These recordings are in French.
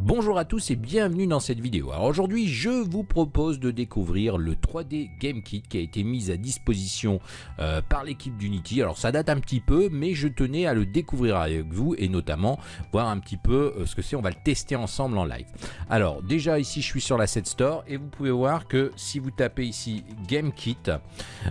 Bonjour à tous et bienvenue dans cette vidéo. Alors aujourd'hui je vous propose de découvrir le 3D Game Kit qui a été mis à disposition euh, par l'équipe d'Unity. Alors ça date un petit peu mais je tenais à le découvrir avec vous et notamment voir un petit peu euh, ce que c'est. On va le tester ensemble en live. Alors déjà ici je suis sur la Set Store et vous pouvez voir que si vous tapez ici Game Kit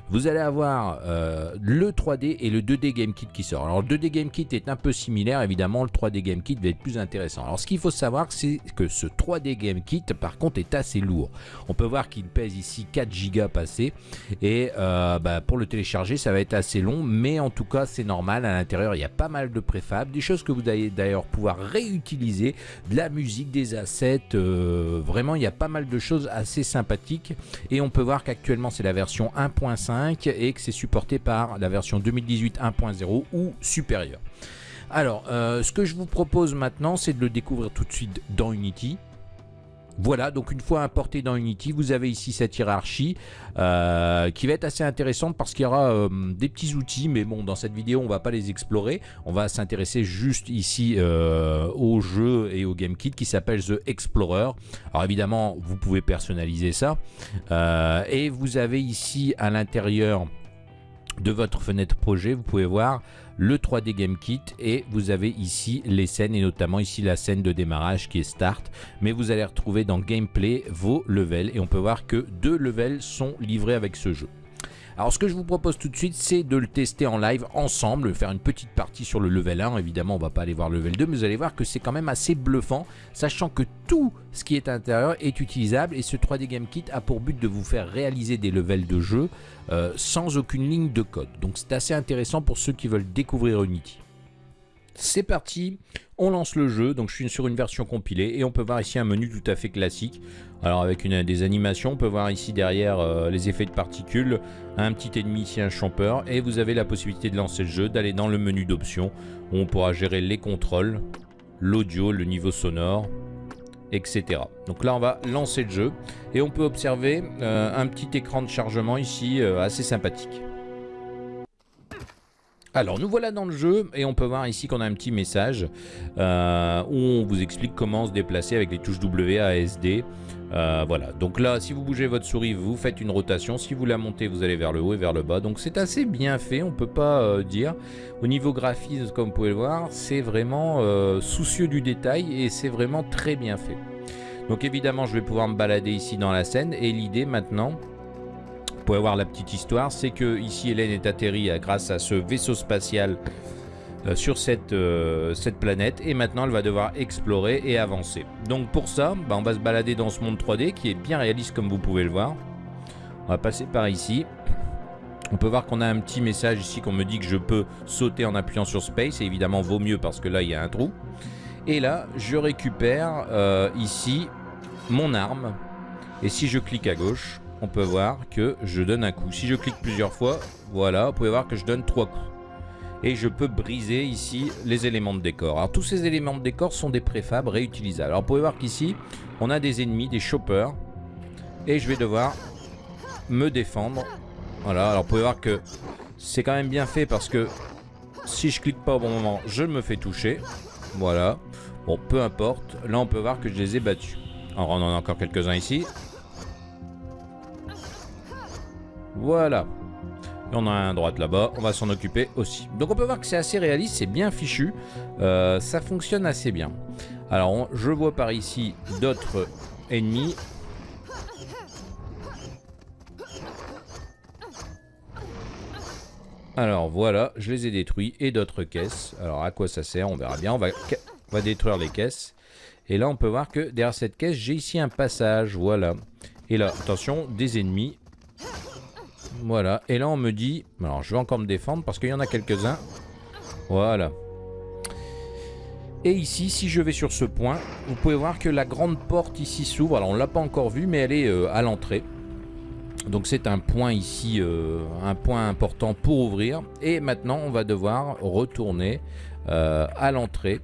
vous allez avoir euh, le 3D et le 2D Game Kit qui sort. Alors le 2D Game Kit est un peu similaire évidemment le 3D Game Kit va être plus intéressant. Alors ce qu'il faut savoir c'est que ce 3D Game Kit par contre est assez lourd. On peut voir qu'il pèse ici 4 Go passé et euh, bah, pour le télécharger ça va être assez long. Mais en tout cas c'est normal. À l'intérieur il y a pas mal de préfab, des choses que vous allez d'ailleurs pouvoir réutiliser, de la musique, des assets, euh, vraiment il y a pas mal de choses assez sympathiques. Et on peut voir qu'actuellement c'est la version 1.5 et que c'est supporté par la version 2018 1.0 ou supérieure. Alors, euh, ce que je vous propose maintenant, c'est de le découvrir tout de suite dans Unity. Voilà, donc une fois importé dans Unity, vous avez ici cette hiérarchie euh, qui va être assez intéressante parce qu'il y aura euh, des petits outils, mais bon, dans cette vidéo, on va pas les explorer. On va s'intéresser juste ici au jeu et au Game Kit qui s'appelle The Explorer. Alors évidemment, vous pouvez personnaliser ça. et vous avez ici à l'intérieur de votre fenêtre projet, vous pouvez voir le 3D Game Kit et vous avez ici les scènes et notamment ici la scène de démarrage qui est Start. Mais vous allez retrouver dans Gameplay vos levels et on peut voir que deux levels sont livrés avec ce jeu. Alors ce que je vous propose tout de suite, c'est de le tester en live ensemble, faire une petite partie sur le level 1. Évidemment, on va pas aller voir le level 2, mais vous allez voir que c'est quand même assez bluffant, sachant que tout ce qui est à l'intérieur est utilisable et ce 3D Game Kit a pour but de vous faire réaliser des levels de jeu euh, sans aucune ligne de code. Donc c'est assez intéressant pour ceux qui veulent découvrir Unity. C'est parti, on lance le jeu, donc je suis sur une version compilée et on peut voir ici un menu tout à fait classique. Alors avec une, des animations, on peut voir ici derrière euh, les effets de particules, un petit ennemi ici, un champeur, et vous avez la possibilité de lancer le jeu, d'aller dans le menu d'options, où on pourra gérer les contrôles, l'audio, le niveau sonore, etc. Donc là on va lancer le jeu, et on peut observer euh, un petit écran de chargement ici, euh, assez sympathique. Alors nous voilà dans le jeu et on peut voir ici qu'on a un petit message euh, où on vous explique comment se déplacer avec les touches W, A, S, D. Euh, voilà, donc là si vous bougez votre souris vous faites une rotation, si vous la montez vous allez vers le haut et vers le bas, donc c'est assez bien fait, on peut pas euh, dire. Au niveau graphisme comme vous pouvez le voir, c'est vraiment soucieux du détail et c'est vraiment très bien fait. Donc évidemment je vais pouvoir me balader ici dans la scène et l'idée maintenant pouvez voir la petite histoire, c'est que ici Hélène est atterrie euh, grâce à ce vaisseau spatial euh, sur cette, euh, cette planète et maintenant elle va devoir explorer et avancer. Donc pour ça, bah, on va se balader dans ce monde 3D qui est bien réaliste comme vous pouvez le voir. On va passer par ici. On peut voir qu'on a un petit message ici qu'on me dit que je peux sauter en appuyant sur Space. Et évidemment, vaut mieux parce que là, il y a un trou. Et là, je récupère ici mon arme. Et si je clique à gauche, on peut voir que je donne un coup. Si je clique plusieurs fois, voilà, vous pouvez voir que je donne trois coups. Et je peux briser ici les éléments de décor. Alors tous ces éléments de décor sont des préfabs réutilisables. Alors vous pouvez voir qu'ici, on a des ennemis, des choppers. Et je vais devoir me défendre. Voilà, alors vous pouvez voir que c'est quand même bien fait parce que si je clique pas au bon moment, je me fais toucher. Voilà. Bon, peu importe. Là, on peut voir que je les ai battus. Alors, on en a encore quelques-uns ici. Voilà. Et on a un droite là-bas, on va s'en occuper aussi. Donc on peut voir que c'est assez réaliste, c'est bien fichu, euh, ça fonctionne assez bien. Alors je vois par ici d'autres ennemis. Alors voilà, je les ai détruits et d'autres caisses. Alors à quoi ça sert? On verra bien, on va, on va détruire les caisses. Et là on peut voir que derrière cette caisse, j'ai ici un passage, voilà. Et là, attention, des ennemis voilà. Et là, on me dit... Alors, je vais encore me défendre parce qu'il y en a quelques-uns. Voilà. Et ici, si je vais sur ce point, vous pouvez voir que la grande porte ici s'ouvre. Alors, on l'a pas encore vue, mais elle est euh, à l'entrée. Donc, c'est un point ici, euh, un point important pour ouvrir. Et maintenant, on va devoir retourner euh, à l'entrée.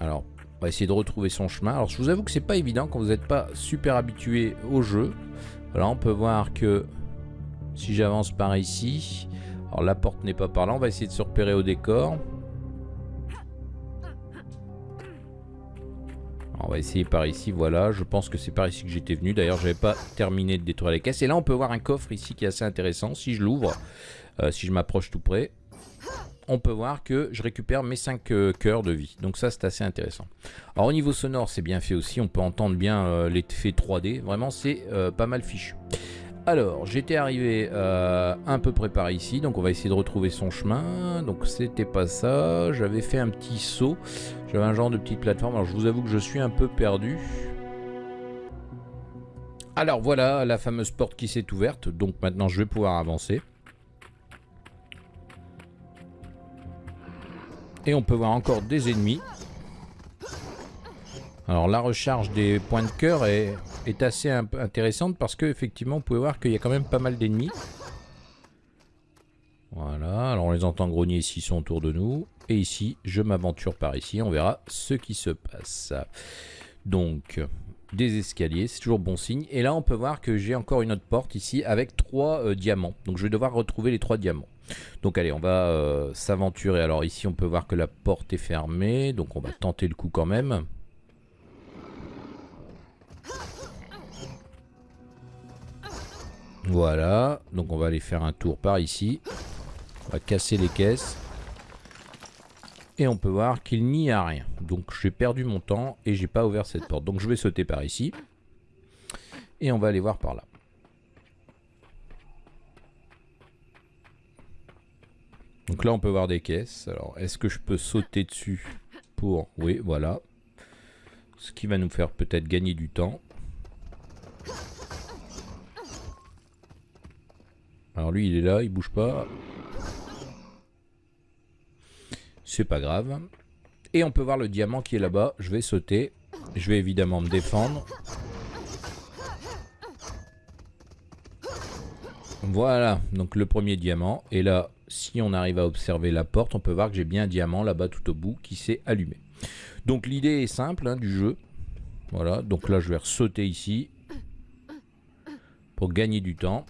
Alors, on va essayer de retrouver son chemin. Alors, je vous avoue que c'est pas évident quand vous n'êtes pas super habitué au jeu. Voilà, on peut voir que si j'avance par ici, alors la porte n'est pas par là, on va essayer de se repérer au décor. On va essayer par ici, voilà. Je pense que c'est par ici que j'étais venu. D'ailleurs, j'avais pas terminé de détruire les caisses. Et là, on peut voir un coffre ici qui est assez intéressant. Si je l'ouvre, euh, si je m'approche tout près, on peut voir que je récupère mes 5 euh, cœurs de vie. Donc ça, c'est assez intéressant. Alors au niveau sonore, c'est bien fait aussi. On peut entendre bien euh, l'effet 3D. Vraiment, c'est pas mal fichu. Alors, j'étais arrivé un peu près par ici, donc on va essayer de retrouver son chemin. Donc c'était pas ça, j'avais fait un petit saut. J'avais un genre de petite plateforme. Alors je vous avoue que je suis un peu perdu. Alors voilà la fameuse porte qui s'est ouverte. Donc maintenant je vais pouvoir avancer. Et on peut voir encore des ennemis. Alors la recharge des points de cœur est, est assez intéressante parce que effectivement vous pouvez voir qu'il y a quand même pas mal d'ennemis. Voilà, alors on les entend grogner ici, sont autour de nous. Et ici, je m'aventure par ici, on verra ce qui se passe. Donc, des escaliers, c'est toujours bon signe. Et là, on peut voir que j'ai encore une autre porte ici avec trois euh, diamants. Donc, je vais devoir retrouver les trois diamants. Donc, allez, on va euh, s'aventurer. Alors, ici, on peut voir que la porte est fermée. Donc, on va tenter le coup quand même. Voilà, donc on va aller faire un tour par ici. On va casser les caisses. Et on peut voir qu'il n'y a rien. Donc j'ai perdu mon temps et j'ai pas ouvert cette porte. Donc je vais sauter par ici. Et on va aller voir par là. Donc là on peut voir des caisses. Alors est-ce que je peux sauter dessus pour... Oui voilà. Ce qui va nous faire peut-être gagner du temps. Alors lui il est là, il bouge pas. C'est pas grave. Et on peut voir le diamant qui est là-bas. Je vais sauter. Je vais évidemment me défendre. Voilà, donc le premier diamant. Et là, si on arrive à observer la porte, on peut voir que j'ai bien un diamant là-bas tout au bout qui s'est allumé. Donc l'idée est simple hein, du jeu. Voilà, donc là je vais sauter ici pour gagner du temps.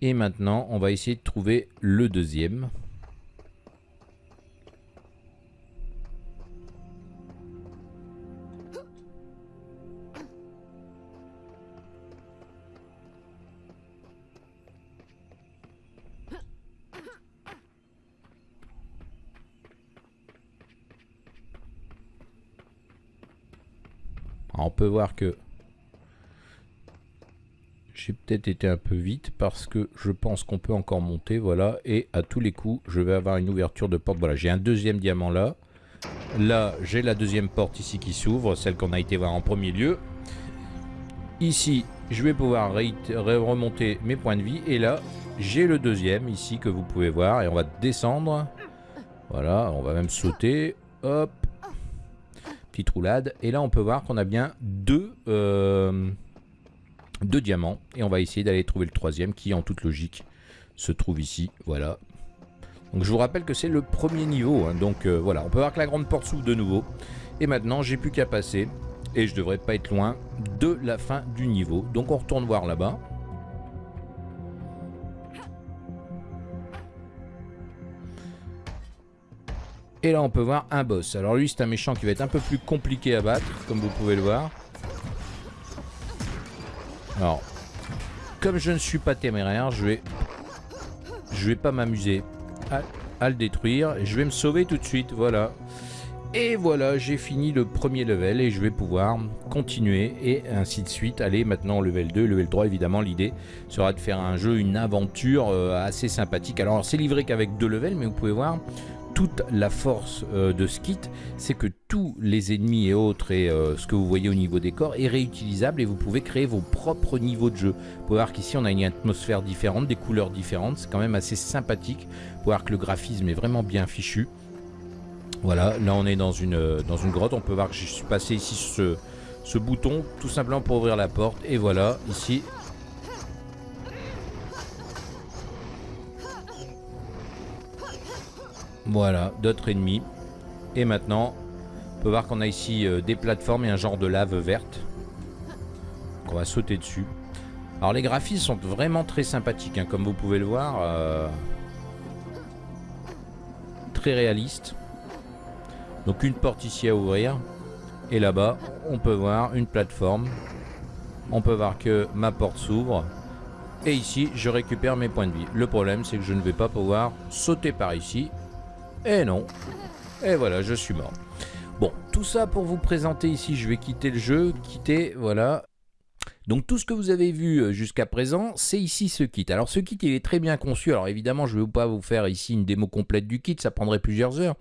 Et maintenant, on va essayer de trouver le deuxième. on peut voir que j'ai peut-être été un peu vite parce que je pense qu'on peut encore monter, voilà. Et à tous les coups, je vais avoir une ouverture de porte. Voilà, j'ai un deuxième diamant là. Là, j'ai la deuxième porte ici qui s'ouvre, celle qu'on a été voir en premier lieu. Ici, je vais pouvoir remonter mes points de vie. Et là, j'ai le deuxième ici que vous pouvez voir. Et on va descendre. Voilà, on va même sauter. Hop, roulade. Et là, on peut voir qu'on a bien deux, euh, deux diamants. Et on va essayer d'aller trouver le troisième qui, en toute logique, se trouve ici. Voilà. Donc je vous rappelle que c'est le premier niveau. Hein. donc euh, voilà, on peut voir que la grande porte s'ouvre de nouveau. Et maintenant, j'ai plus qu'à passer. Et je devrais pas être loin de la fin du niveau. Donc on retourne voir là-bas. Et là, on peut voir un boss. Alors lui, c'est un méchant qui va être un peu plus compliqué à battre, comme vous pouvez le voir. Alors, comme je ne suis pas téméraire, je vais, pas m'amuser à, le détruire. Je vais me sauver tout de suite, voilà. Et voilà, j'ai fini le premier level et je vais pouvoir continuer et ainsi de suite. Aller maintenant level 2, level 3, évidemment, l'idée sera de faire un jeu, une aventure euh, assez sympathique. Alors, c'est livré qu'avec deux levels, mais vous pouvez voir, toute la force euh, de ce kit, c'est que tous les ennemis et autres et euh, ce que vous voyez au niveau des corps est réutilisable et vous pouvez créer vos propres niveaux de jeu. Vous pouvez voir qu'ici on a une atmosphère différente, des couleurs différentes, c'est quand même assez sympathique. Vous pouvez voir que le graphisme est vraiment bien fichu. Voilà, là on est dans une, euh, grotte, on peut voir que je suis passé ici ce, ce bouton tout simplement pour ouvrir la porte et voilà, ici Voilà, d'autres ennemis. Et maintenant, on peut voir qu'on a ici euh, des plateformes et un genre de lave verte. on va sauter dessus. Alors les graphismes sont vraiment très sympathiques, hein, comme vous pouvez le voir. Euh, très réalistes. Donc une porte ici à ouvrir. Et là-bas, on peut voir une plateforme. On peut voir que ma porte s'ouvre. Et ici, je récupère mes points de vie. Le problème, c'est que je ne vais pas pouvoir sauter par ici. Et non. Et voilà, je suis mort. Bon, tout ça pour vous présenter ici, je vais quitter le jeu, quitter, voilà, donc tout ce que vous avez vu euh, jusqu'à présent, c'est ici ce kit. Alors ce kit, il est très bien conçu. Alors évidemment, je ne vais pas vous faire ici une démo complète du kit, ça prendrait plusieurs heures.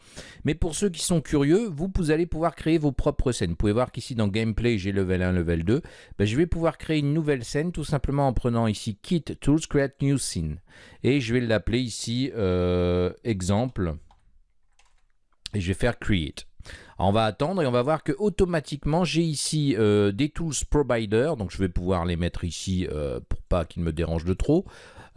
Mais pour ceux qui sont curieux, vous, vous allez pouvoir créer vos propres scènes. Vous pouvez voir qu'ici dans Gameplay, j'ai level 1, level 2. Ben, je vais pouvoir créer une nouvelle scène tout simplement en prenant ici Kit Tools Create New Scene. Et je vais l'appeler ici euh, exemple. Et je vais faire Create on va attendre et on va voir que automatiquement j'ai ici euh, des tools provider, donc je vais pouvoir les mettre ici euh, pour pas qu'ils me dérangent de trop.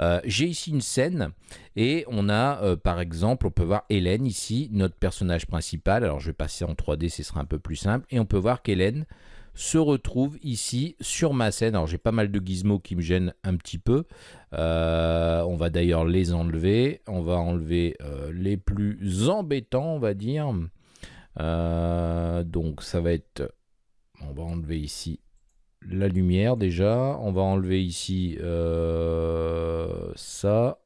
Euh, j'ai ici une scène et on a par exemple, on peut voir Hélène ici, notre personnage principal. Alors je vais passer en 3D, ce sera un peu plus simple. Et on peut voir qu'Hélène se retrouve ici sur ma scène. Alors j'ai pas mal de gizmos qui me gênent un petit peu. On va d'ailleurs les enlever. On va enlever les plus embêtants, on va dire. Euh, donc ça va être... On va enlever ici la lumière déjà. On va enlever ici euh, ça.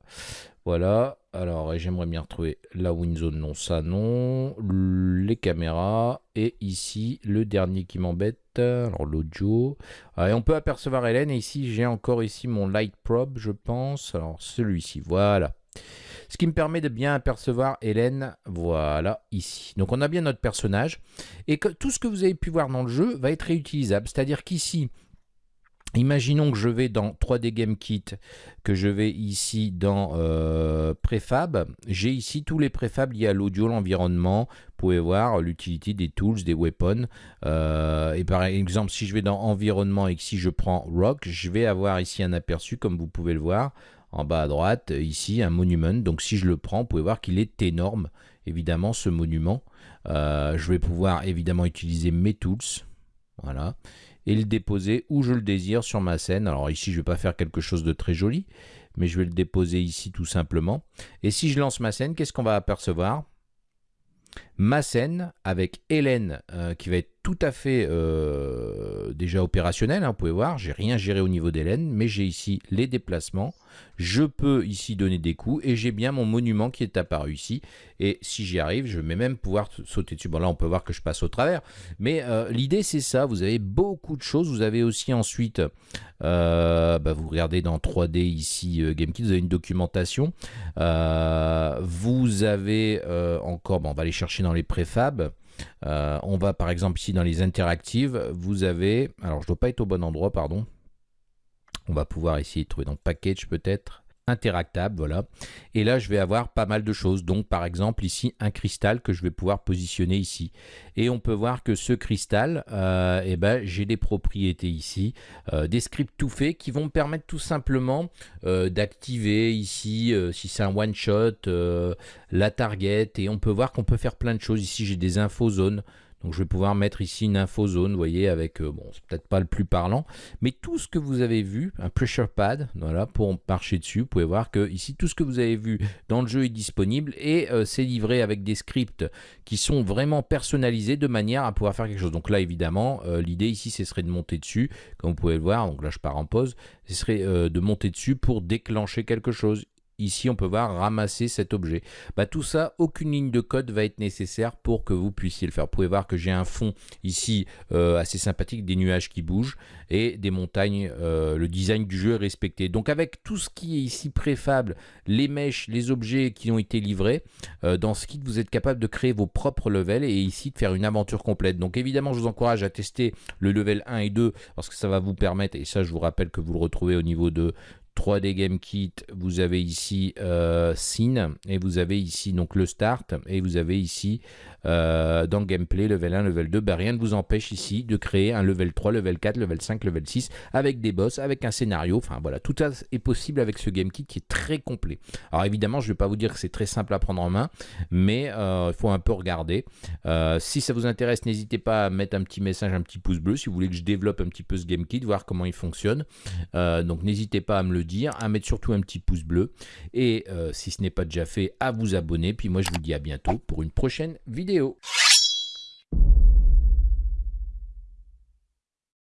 Voilà. Alors, j'aimerais bien retrouver la WinZone, non, ça non. Les caméras. Et ici, le dernier qui m'embête. Alors, l'audio. Et on peut apercevoir Hélène. Et ici, j'ai encore ici mon Light Probe, je pense. Alors, celui-ci. Voilà. Ce qui me permet de bien apercevoir Hélène, voilà, ici. Donc on a bien notre personnage. Et que tout ce que vous avez pu voir dans le jeu va être réutilisable. C'est-à-dire qu'ici, Imaginons que je vais dans 3D Game Kit, que je vais ici dans euh, Préfab. J'ai ici tous les préfabs liés à l'audio, l'environnement. Vous pouvez voir l'utilité des tools, des weapons. Euh, et par exemple, si je vais dans Environnement et que si je prends Rock, je vais avoir ici un aperçu, comme vous pouvez le voir en bas à droite, ici, un monument. Donc si je le prends, vous pouvez voir qu'il est énorme, évidemment, ce monument. Euh, je vais pouvoir évidemment utiliser mes tools, voilà, et le déposer où je le désire sur ma scène. Alors ici, je ne vais pas faire quelque chose de très joli, mais je vais le déposer ici tout simplement. Et si je lance ma scène, qu'est-ce qu'on va apercevoir? Ma scène avec Hélène euh, qui va être tout à fait euh, déjà opérationnel, hein, vous pouvez voir, j'ai rien géré au niveau d'Hélène, mais j'ai ici les déplacements, je peux ici donner des coups et j'ai bien mon monument qui est apparu ici, et si j'y arrive, je vais même pouvoir sauter dessus. Bon là on peut voir que je passe au travers, mais euh, l'idée c'est ça, vous avez beaucoup de choses, vous avez aussi ensuite, bah, vous regardez dans 3D ici GameKit, vous avez une documentation, vous avez encore, bon, on va aller chercher les préfabs, euh, on va par exemple ici dans les interactives, vous avez, alors je dois pas être au bon endroit, pardon. On va pouvoir de trouver dans package peut-être interactable, voilà. Et là, je vais avoir pas mal de choses. Donc, par exemple, ici, un cristal que je vais pouvoir positionner ici. Et on peut voir que ce cristal, euh, eh ben, j'ai des propriétés ici, euh, des scripts tout faits qui vont me permettre tout simplement euh, d'activer ici, si c'est un one-shot, la target. Et on peut voir qu'on peut faire plein de choses. Ici, j'ai des infos zones. Donc je vais pouvoir mettre ici une info zone, vous voyez, avec, euh, bon, c'est peut-être pas le plus parlant, mais tout ce que vous avez vu, un pressure pad, voilà, pour marcher dessus, vous pouvez voir que ici, tout ce que vous avez vu dans le jeu est disponible et euh, c'est livré avec des scripts qui sont vraiment personnalisés de manière à pouvoir faire quelque chose. Donc là, évidemment, euh, l'idée ici, ce serait de monter dessus, comme vous pouvez le voir, donc là, je pars en pause, ce serait de monter dessus pour déclencher quelque chose. Ici, on peut voir ramasser cet objet. Bah, tout ça, aucune ligne de code va être nécessaire pour que vous puissiez le faire. Vous pouvez voir que j'ai un fond ici euh, assez sympathique, des nuages qui bougent et des montagnes. Euh, le design du jeu est respecté. Donc avec tout ce qui est ici préfable, les mèches, les objets qui ont été livrés, euh, dans ce kit, vous êtes capable de créer vos propres levels et ici de faire une aventure complète. Donc évidemment, je vous encourage à tester le level 1 et 2 parce que ça va vous permettre, et ça je vous rappelle que vous le retrouvez au niveau de 3D Game Kit, vous avez ici euh, Scene et vous avez ici donc le Start et vous avez ici euh, dans Gameplay level 1, level 2. Ben, rien ne vous empêche ici de créer un level 3, level 4, level 5, level 6 avec des boss, avec un scénario. Enfin voilà, tout ça est possible avec ce Game Kit qui est très complet. Alors évidemment, je ne vais pas vous dire que c'est très simple à prendre en main, mais euh, il faut un peu regarder. si ça vous intéresse, n'hésitez pas à mettre un petit message, un petit pouce bleu si vous voulez que je développe un petit peu ce Game Kit, voir comment il fonctionne. donc n'hésitez pas à me le dire, à mettre surtout un petit pouce bleu et euh, si ce n'est pas déjà fait, à vous abonner. Puis moi je vous dis à bientôt pour une prochaine vidéo.